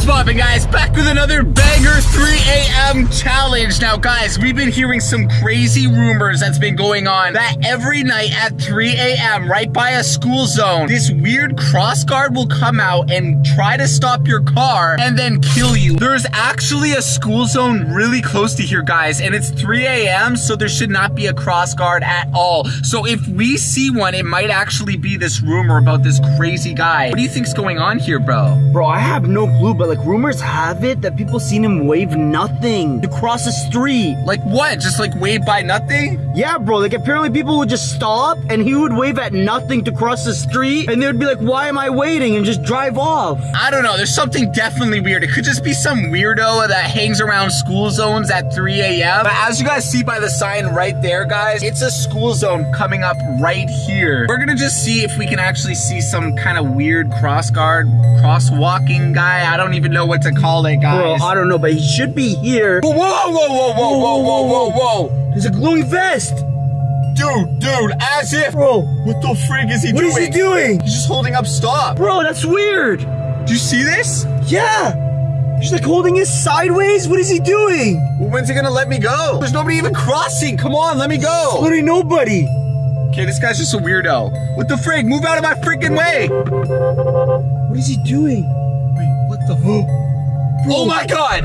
What's poppin', guys? Back with another banger 3 a.m. challenge. Now, guys, we've been hearing some crazy rumors that's been going on that every night at 3 a.m., right by a school zone, this weird cross guard will come out and try to stop your car and then kill you. There's actually a school zone really close to here, guys, and it's 3 a.m., so there should not be a cross guard at all. So if we see one, it might actually be this rumor about this crazy guy. What do you think's going on here, bro? Bro, I have no clue, but like rumors have it that people seen him wave nothing to cross the street. Like what? Just like wave by nothing? Yeah, bro, like apparently people would just stop and he would wave at nothing to cross the street and they would be like, why am I waiting? And just drive off. I don't know. There's something definitely weird. It could just be some weirdo that hangs around school zones at 3 a.m. But as you guys see by the sign right there, guys, it's a school zone coming up right here. We're gonna just see if we can actually see some kind of weird cross guard, crosswalking guy. I don't even know what to call it, Bro, guys. I don't know, but he should be here. Whoa, whoa, whoa, whoa, whoa, whoa, whoa, whoa, whoa. There's a glowing vest. Dude, dude, as if. Bro, What the frig is he what doing? is he doing? He's just holding up stop. Bro, that's weird. Do you see this? Yeah. He's like holding it sideways. What is he doing? When's he gonna let me go? There's nobody even crossing. Come on, let me go. Literally nobody. Okay, this guy's just a weirdo. What the frig? Move out of my freaking way. What is he doing? The? oh my god.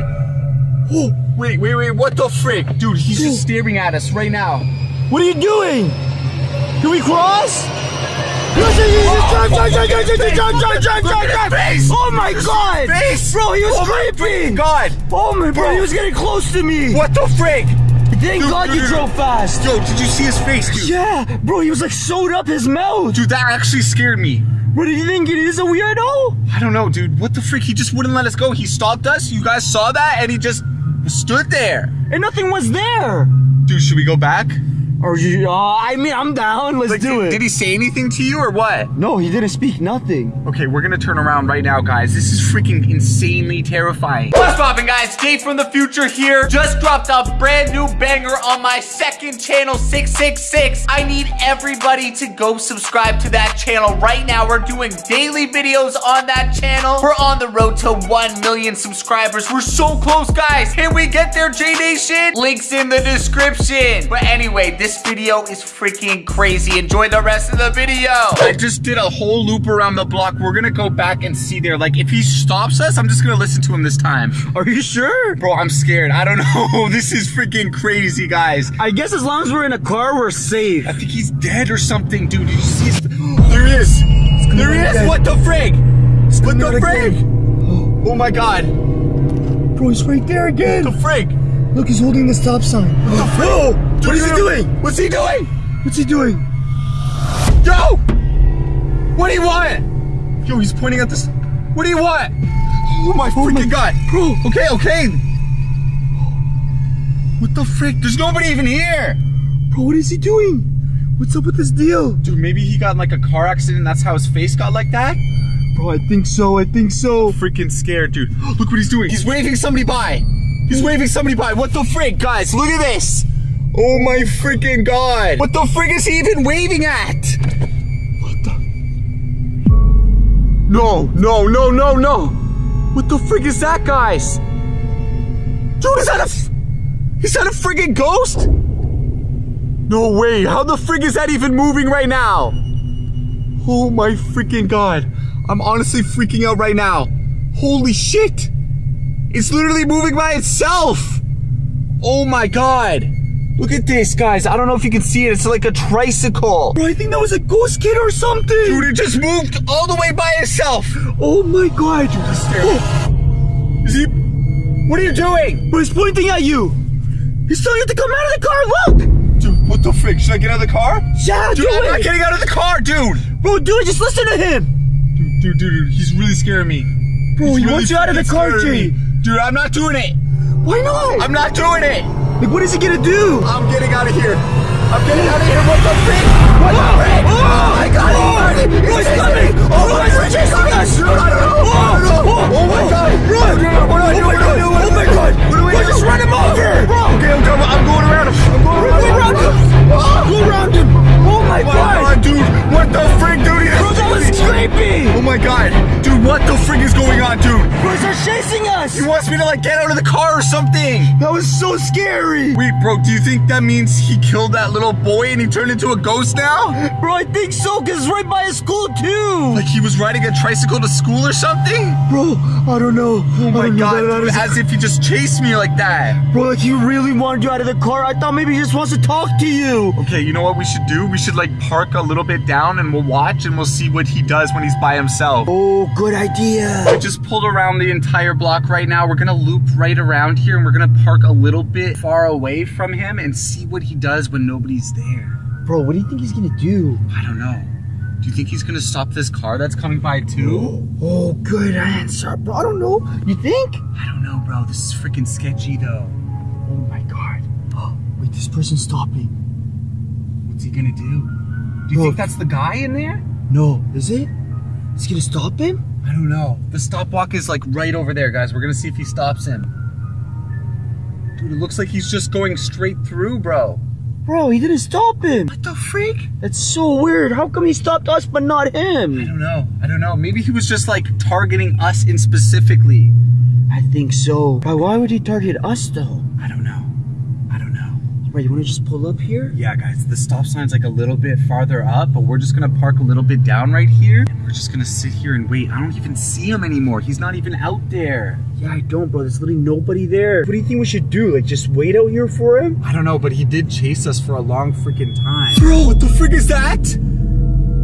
Oh, Wait, wait, wait. What the frig? Dude, he's just staring at us right now. what are you doing? Can we cross? Oh, face. Oh my god! face. Bro, he was Oh creeping! God. Oh my bro, Bro. he was getting close to me! What the frig? Thank Dude, God dude, you dude, drove fast! Yo, did you see his face, dude? Yeah, bro, he was like sewed up his mouth! Dude, that actually scared me. What do you think? It is a weirdo? I don't know, dude. What the freak? He just wouldn't let us go. He stopped us. You guys saw that, and he just stood there. And nothing was there! Dude, should we go back? Or you, uh, I mean, I'm down, let's Like, do did, it! did he say anything to you or what? No, he didn't speak nothing. Okay, we're gonna turn around right now, guys. This is freaking insanely terrifying. What's poppin', guys? Dave from the future here. Just dropped a brand new banger on my second channel, 666. I need everybody to go subscribe to that channel right now. We're doing daily videos on that channel. We're on the road to 1 million subscribers. We're so close, guys. Can we get there, J Nation? Links in the description. But anyway, this video is freaking crazy. Enjoy the rest of the video. I just did a whole loop around the block. We're gonna go back and see there. Like, if he stops us, I'm just gonna listen to him this time. Are you sure? Bro, I'm scared. I don't know. This is freaking crazy, guys. I guess as long as we're in a car, we're safe. I think he's dead or something, dude. Did you see his... There he is. There he is. What the frig? What the out frig? Oh my god. Bro, he's right there again! What The frig. Look, he's holding the stop sign. What Oh, Dude, what is he doing? What's he doing? What's he doing? Yo! What do you want? Yo, he's pointing at this. What do you want? Oh my oh, freaking god. Bro, Okay, okay. What the frick? There's nobody even here. bro, what is he doing? What's up with this deal? Dude, maybe he got in like a car accident. That's how his face got like that. Bro, I think so, I think so. Freaking scared, dude. Look what he's doing. He's waving somebody by. He's waving somebody by. What the frick, guys? Look at this. Oh my freaking god. What the frick is he even waving at? What the? No, no, no, no, no. What the frick is that, guys? Dude, is that a. Is that a friggin' ghost? No way. How the frick is that even moving right now? Oh my freaking god. I'm honestly freaking out right now. Holy shit. It's literally moving by itself. Oh my god. Look at this, guys. I don't know if you can see it. It's like a tricycle. Bro, I think that was a ghost kid or something. Dude, it just moved all the way by itself. Oh my god. Oh. Is he? What are you doing? Bro, he's pointing at you. He's telling you to come out of the car, look. Dude, what the frick? Should I get out of the car? Yeah, Dude, do I'm not getting out of the car, dude. Bro, dude, just listen to him. Dude, dude, dude, he's really scaring me. Bro, He's he really wants you out of the car, Jay. Dude, I'm not doing it. Why not? I'm not doing it. Like, what is he gonna do? I'm getting out of here. I'm getting out of here. What the frick? What the frick? Oh, my god, oh, oh he's he's coming. Oh, bro, he's chasing us. Dude, I don't know. I don't know. Oh, Oh my oh, god. Something. That was so scary! Wait, bro, do you think that means he killed that little boy and he turned into a ghost now? Bro, I think so, because right by his school, too! Like he was riding a tricycle to school or something? Bro, I don't know. Oh my god, dude, as if he just chased me like that. Bro, like he really wanted you out of the car. I thought maybe he just wants to talk to you. Okay, you know what we should do? We should like park a little bit down and we'll watch and we'll see what he does when he's by himself. Oh, good idea. I just pulled around the entire block right now. We're gonna loop right around here and we're gonna park a little bit far away from him and see what he does when nobody's there. Bro, what do you think he's gonna do? I don't know. Do you think he's gonna stop this car that's coming by too? Oh, oh good answer, bro. I don't know. You think? I don't know, bro. This is freaking sketchy though. Oh my god. Wait, this person's stopping. What's he gonna do? Do you Bro. think that's the guy in there? No, is it? Is he gonna stop him? I don't know. The stop walk is like right over there, guys. We're gonna see if he stops him. Dude, it looks like he's just going straight through, bro. Bro, he didn't stop him. What the freak? That's so weird. How come he stopped us but not him? I don't know. I don't know. Maybe he was just like targeting us in specifically. I think so. But why would he target us though? I don't know. I don't know. Right, you wanna just pull up here? Yeah, guys, the stop sign's like a little bit farther up, but we're just gonna park a little bit down right here. And we're just gonna sit here and wait. I don't even see him anymore. He's not even out there. Yeah, I don't, bro. There's literally nobody there. What do you think we should do? Like, just wait out here for him? I don't know, but he did chase us for a long freaking time. Bro, What the frick is that?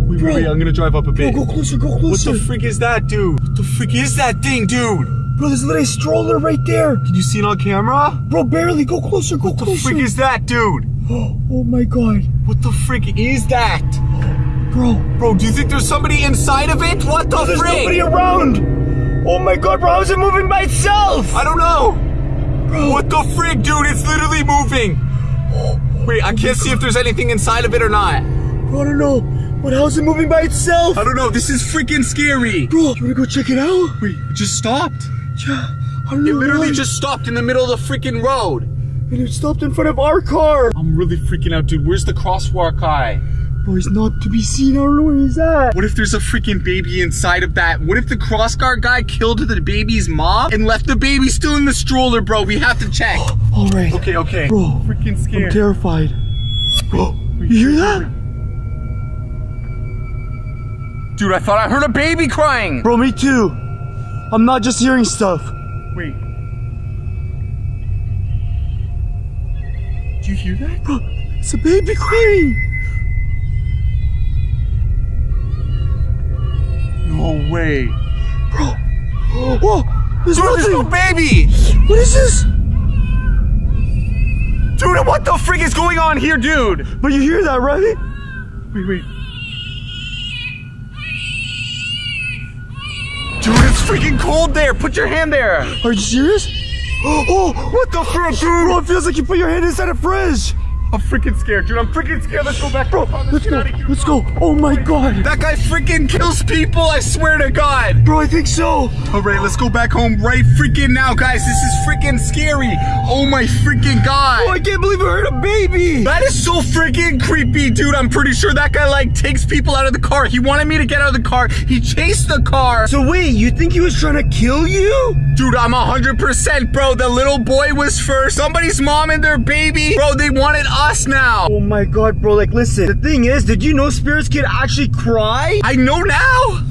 Wait, Bro. wait, wait, I'm gonna drive up a Bro, bit. go closer, go closer. What the frick is that, dude? What the frick is that thing, dude? Bro, there's literally a stroller right there. Can you see it on camera? Bro, barely. Go closer, go What the freak is that, dude? oh my god. What the freak is that? Bro, Bro, do you think there's somebody inside of it? What the there's frick? nobody around. Oh my god, bro, how is it moving by itself? I don't know. Bro, What the frick, dude? It's literally moving. Wait, I can't see if there's anything inside of it or not. bro, I don't know. But how is it moving by itself? I don't know. This is freaking scary. Bro, you wanna go check it out? Wait, it just stopped. Yeah, I don't know It literally why. just stopped in the middle of the freaking road. And it stopped in front of our car. I'm really freaking out, dude. Where's the crosswalk guy? Bro, he's not to be seen. I don't know where he's at. What if there's a freaking baby inside of that? What if the crossguard guy killed the baby's mom and left the baby still in the stroller, bro? We have to check. All right. Okay, okay. Bro, freaking scared. I'm terrified. Bro, you hear that? Dude, I thought I heard a baby crying. Bro, me too. I'm not just hearing stuff. Wait. Do you hear that? Bro, it's a baby crying. No way. Bro. Whoa, there's Dude, there's no baby. What is this? Dude, what the frig is going on here, dude? But you hear that, right? Wait, wait. Freaking cold there. Put your hand there. Are you serious? Oh, What the frick, dude? bro, it feels like you put your hand inside a fridge. I'm freaking scared, dude. I'm freaking scared. Let's go back. Bro, let's go. Let's go. Oh my god. That guy freaking kills people. I swear to God. Bro, I think so. All right, let's go back home right freaking now, guys. This is freaking scary. Oh my freaking God. Oh, I can't believe I heard a baby. That is so freaking creepy, dude. I'm pretty sure that guy like takes people out of the car. He wanted me to get out of the car. He chased the car. So wait, you think he was trying to kill you? Dude, I'm 100% bro. The little boy was first. Somebody's mom and their baby. Bro, they wanted us now. Oh my god, bro, like listen. The thing is, did you know spirits can actually cry? I know now.